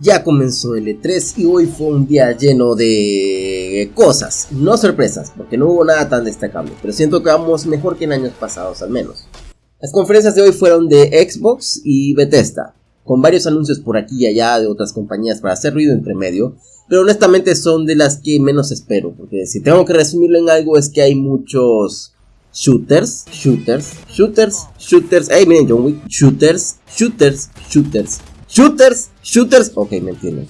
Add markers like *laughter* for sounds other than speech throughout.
Ya comenzó el E3 y hoy fue un día lleno de cosas, no sorpresas, porque no hubo nada tan destacable, pero siento que vamos mejor que en años pasados al menos. Las conferencias de hoy fueron de Xbox y Bethesda, con varios anuncios por aquí y allá de otras compañías para hacer ruido entre medio, pero honestamente son de las que menos espero, porque si tengo que resumirlo en algo es que hay muchos shooters, shooters, shooters, shooters, hey miren John Wick, shooters, shooters, shooters, shooters, shooters, ok me entienden.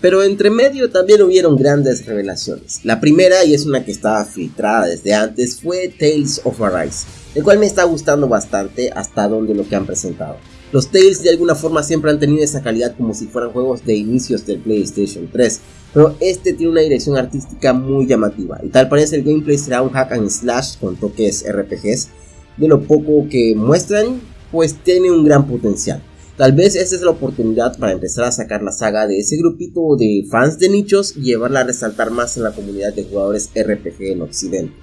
Pero entre medio también hubieron grandes revelaciones. La primera, y es una que estaba filtrada desde antes, fue Tales of Arise, el cual me está gustando bastante hasta donde lo que han presentado. Los Tales de alguna forma siempre han tenido esa calidad como si fueran juegos de inicios del PlayStation 3, pero este tiene una dirección artística muy llamativa y tal parece el gameplay será un hack and slash con toques RPGs. De lo poco que muestran, pues tiene un gran potencial. Tal vez esta es la oportunidad para empezar a sacar la saga de ese grupito de fans de nichos y llevarla a resaltar más en la comunidad de jugadores RPG en Occidente.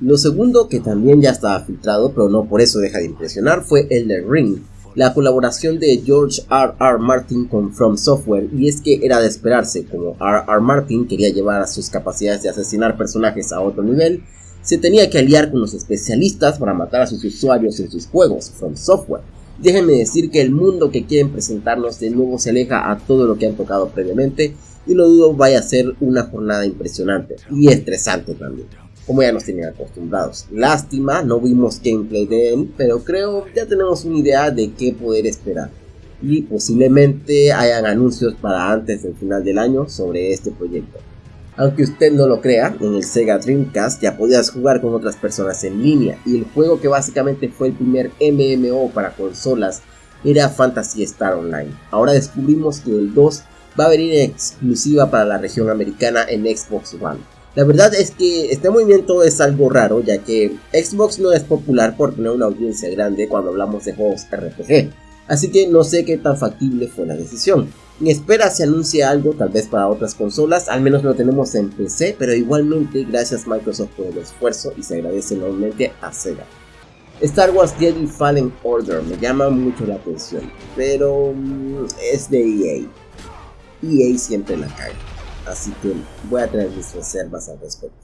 Lo segundo, que también ya estaba filtrado, pero no por eso deja de impresionar, fue Elder Ring, la colaboración de George R. R. Martin con From Software y es que era de esperarse, como R. R. Martin quería llevar a sus capacidades de asesinar personajes a otro nivel, se tenía que aliar con los especialistas para matar a sus usuarios en sus juegos, From Software. Déjenme decir que el mundo que quieren presentarnos de nuevo se aleja a todo lo que han tocado previamente y no dudo vaya a ser una jornada impresionante y estresante también como ya nos tenían acostumbrados. Lástima, no vimos gameplay de él, pero creo ya tenemos una idea de qué poder esperar. Y posiblemente hayan anuncios para antes del final del año sobre este proyecto. Aunque usted no lo crea, en el Sega Dreamcast ya podías jugar con otras personas en línea y el juego que básicamente fue el primer MMO para consolas era Fantasy Star Online. Ahora descubrimos que el 2 va a venir exclusiva para la región americana en Xbox One. La verdad es que este movimiento es algo raro ya que Xbox no es popular por tener una audiencia grande cuando hablamos de juegos RPG, así que no sé qué tan factible fue la decisión. Espera se anuncie algo tal vez para otras consolas, al menos lo tenemos en PC, pero igualmente gracias Microsoft por el esfuerzo y se agradece enormemente a Sega. Star Wars Jedi Fallen Order me llama mucho la atención, pero mm, es de EA. EA siempre la cae así que voy a tener mis reservas al respecto.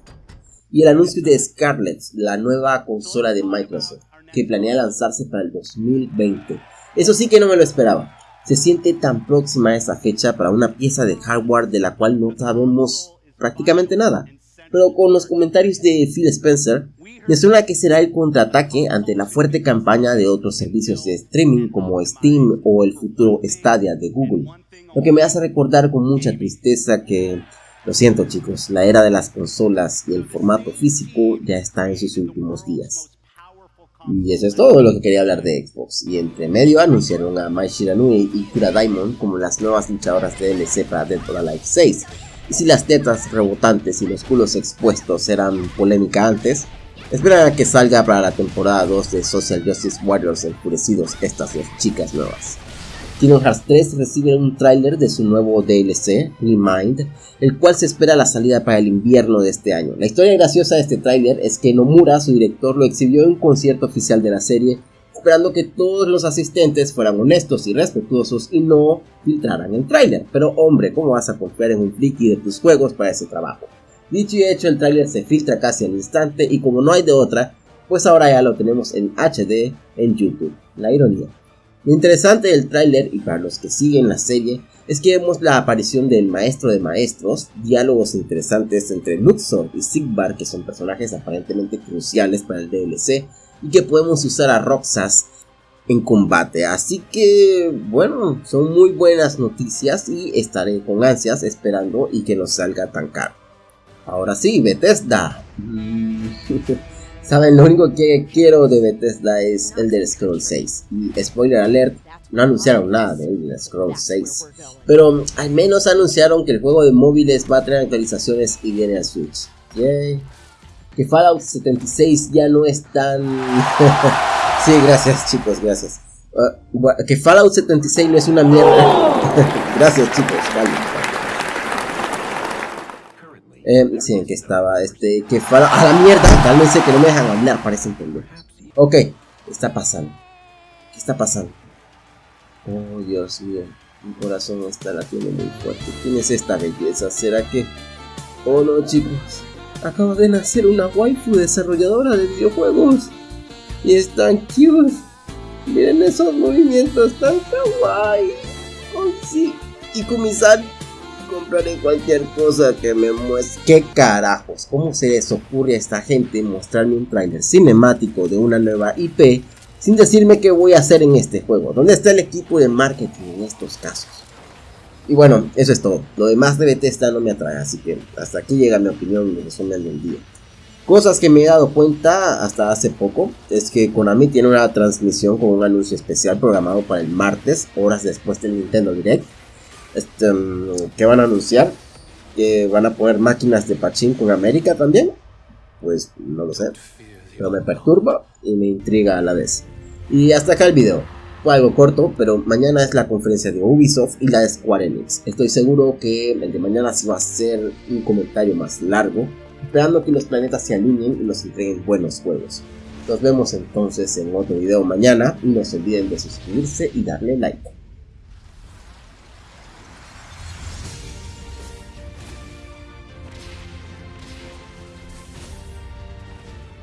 Y el anuncio de Scarlett, la nueva consola de Microsoft, que planea lanzarse para el 2020. Eso sí que no me lo esperaba. Se siente tan próxima esa fecha para una pieza de hardware de la cual no sabemos prácticamente nada. Pero con los comentarios de Phil Spencer, me suena que será el contraataque ante la fuerte campaña de otros servicios de streaming como Steam o el futuro Stadia de Google. Lo que me hace recordar con mucha tristeza que, lo siento chicos, la era de las consolas y el formato físico ya está en sus últimos días. Y eso es todo lo que quería hablar de Xbox. Y entre medio anunciaron a Mai Shiranui y Kura Diamond como las nuevas luchadoras de DLC para Dead or Alive 6. Y si las tetas rebotantes y los culos expuestos eran polémica antes, esperan a que salga para la temporada 2 de Social Justice Warriors enfurecidos estas dos chicas nuevas. Kingdom Hearts 3 recibe un tráiler de su nuevo DLC, Remind, el cual se espera la salida para el invierno de este año. La historia graciosa de este tráiler es que Nomura, su director, lo exhibió en un concierto oficial de la serie, esperando que todos los asistentes fueran honestos y respetuosos y no filtraran el tráiler. Pero hombre, ¿cómo vas a confiar en un friki de tus juegos para ese trabajo? Dicho y hecho, el tráiler se filtra casi al instante y como no hay de otra, pues ahora ya lo tenemos en HD en YouTube. La ironía. Lo interesante del tráiler, y para los que siguen la serie, es que vemos la aparición del maestro de maestros, diálogos interesantes entre Luxor y Sigbar, que son personajes aparentemente cruciales para el DLC, y que podemos usar a Roxas en combate. Así que, bueno, son muy buenas noticias y estaré con ansias esperando y que no salga tan caro. Ahora sí, Bethesda. *laughs* Saben, lo único que quiero de Bethesda es el del Scroll 6. Y spoiler alert, no anunciaron nada de Elder Scroll 6. Pero al menos anunciaron que el juego de móviles va a tener actualizaciones y viene al Switch. Que Fallout 76 ya no es tan... *laughs* sí, gracias chicos, gracias. Uh, que Fallout 76 no es una mierda. *laughs* gracias chicos, vale. Eh, sí, en que estaba, este, que fue a la mierda, cálmense que no me dejan hablar, parecen pendejos. Ok, ¿qué está pasando? ¿Qué está pasando? Oh, Dios mío. Mi corazón está latiendo muy fuerte. ¿Quién es esta belleza? ¿Será que.? Oh no, chicos. Acaba de nacer una waifu desarrolladora de videojuegos. Y es tan cute. Miren esos movimientos tan kawaii. Oh sí. Y Kumisan compraré cualquier cosa que me muestre. ¿Qué carajos? ¿Cómo se les ocurre a esta gente mostrarme un trailer cinemático de una nueva IP sin decirme qué voy a hacer en este juego? ¿Dónde está el equipo de marketing en estos casos? Y bueno, eso es todo. Lo demás de Bethesda no me atrae, así que hasta aquí llega mi opinión y resumen del día. Cosas que me he dado cuenta hasta hace poco es que Konami tiene una transmisión con un anuncio especial programado para el martes, horas después del Nintendo Direct este, mm, que van a anunciar que van a poner máquinas de pachín con América también. Pues no lo sé, pero me perturba y me intriga a la vez. Y hasta acá el video. Fue algo corto, pero mañana es la conferencia de Ubisoft y la de Square Enix. Estoy seguro que el de mañana sí va a ser un comentario más largo, esperando que los planetas se alineen y nos entreguen buenos juegos. Nos vemos entonces en otro video mañana y no se olviden de suscribirse y darle like.